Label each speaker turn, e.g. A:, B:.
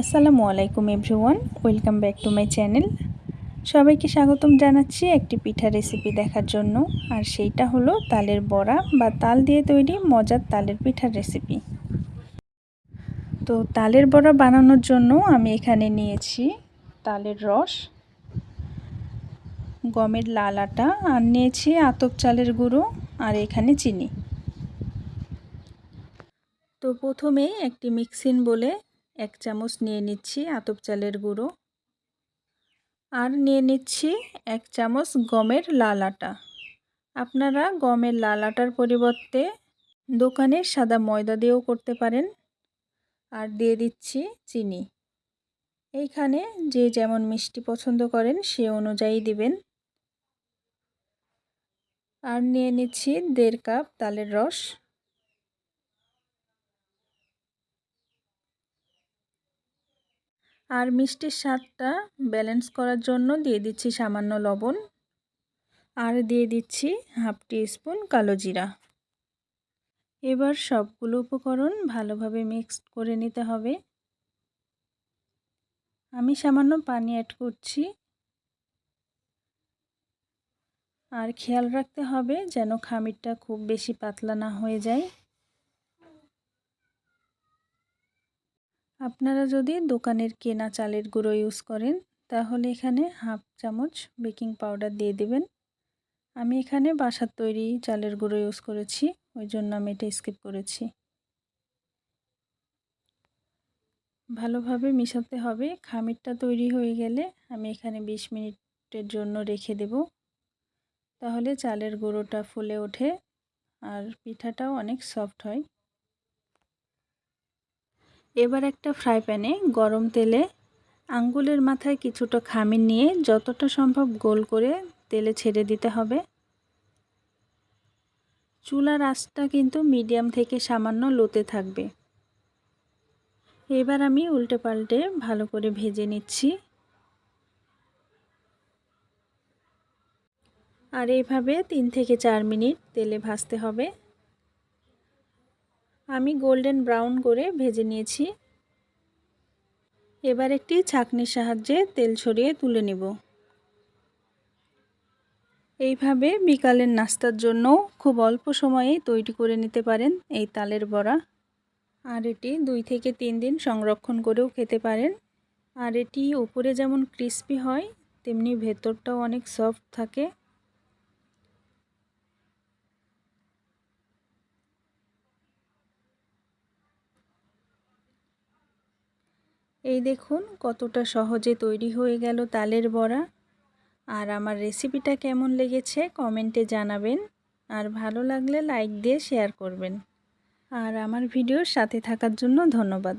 A: আসসালামু আলাইকুম everyone, welcome back to my channel. সবাইকে স্বাগতম জানাচ্ছি একটি পিঠা রেসিপি দেখার জন্য, আর সেইটা হলো তালের বড়া বা তাল দিয়ে তৈরি মজার তালের পিঠার রেসিপি। তো তালের বড়া বানানোর জন্য আমি এখানে নিয়েছি তালের রস, গমের লাল আটা, আর নিয়েছি আতপ চালের গুঁড়ো, আর এখানে চিনি। তো প্রথমে একটি মিক্সিন বলে এক চামচ নিয়ে নিচ্ছি আতপ চালের গুঁড়ো। আর নিয়ে নিচ্ছি এক চামচ গমের লাল আটা। আপনারা গমের লাল আটার পরিবর্তে দোকানের সাদা ময়দা দিয়েও করতে পারেন। আর দিয়ে দিচ্ছি চিনি। এইখানে যে যেমন মিষ্টি পছন্দ করেন সে অনুযায়ী দিবেন। আর নিয়ে নিচ্ছি দেড় কাপ তালের রস। আর মিষ্টির স্বাদটা ব্যালেন্স করার জন্য দিয়ে দিচ্ছি সামান্য লবণ। আর দিয়ে দিচ্ছি হাফ টি স্পুন কালো জিরা। এবার সবগুলো উপকরণ ভালোভাবে মিক্সড করে নিতে হবে। আমি সামান্য পানি অ্যাড করছি। আর খেয়াল রাখতে হবে যেন খামিরটা খুব বেশি পাতলা না হয়ে যায়। আপনারা যদি দোকানের কেনা চালের গুঁড়ো ইউজ করেন, তাহলে এখানে হাফ চামচ বেকিং পাউডার দিয়ে দেবেন। আমি এখানে বাসার তৈরি চালের গুঁড়ো ইউজ করেছি, ওই জন্য আমি এটা স্কিপ করেছি। ভালোভাবে মিশাতে হবে। খামিরটা তৈরি হয়ে গেলে আমি এখানে ২০ মিনিটের জন্য রেখে দেব। তাহলে চালের গুঁড়োটা ফুলে ওঠে আর পিঠাটাও অনেক সফট হয়। এবার একটা ফ্রাই প্যানে গরম তেলে আঙ্গুলের মাথায় কিছুটা খামির নিয়ে যতটা সম্ভব গোল করে তেলে ছেড়ে দিতে হবে। চুলার আঁচটা কিন্তু মিডিয়াম থেকে সামান্য লোতে থাকবে। এবার আমি উল্টে পাল্টে ভালো করে ভেজে নিচ্ছি। আর এইভাবে তিন থেকে চার মিনিট তেলে ভাজতে হবে। আমি গোল্ডেন ব্রাউন করে ভেজে নিয়েছি। এবার একটি ছাকনির সাহায্যে তেল ছড়িয়ে তুলে নিব। এইভাবে বিকালের নাস্তার জন্য খুব অল্প সময়ে তৈরি করে নিতে পারেন এই তালের বড়া। আর এটি দুই থেকে তিন দিন সংরক্ষণ করেও খেতে পারেন। আর এটি উপরে যেমন ক্রিস্পি হয়, তেমনি ভেতরটাও অনেক সফট থাকে। এই দেখুন, কতটা সহজে তৈরি হয়ে গেল তালের বড়া। আর আমার রেসিপিটা কেমন লেগেছে কমেন্টে জানাবেন। আর ভালো লাগলে লাইক দিয়ে শেয়ার করবেন। আর আমার ভিডিওর সাথে থাকার জন্য ধন্যবাদ।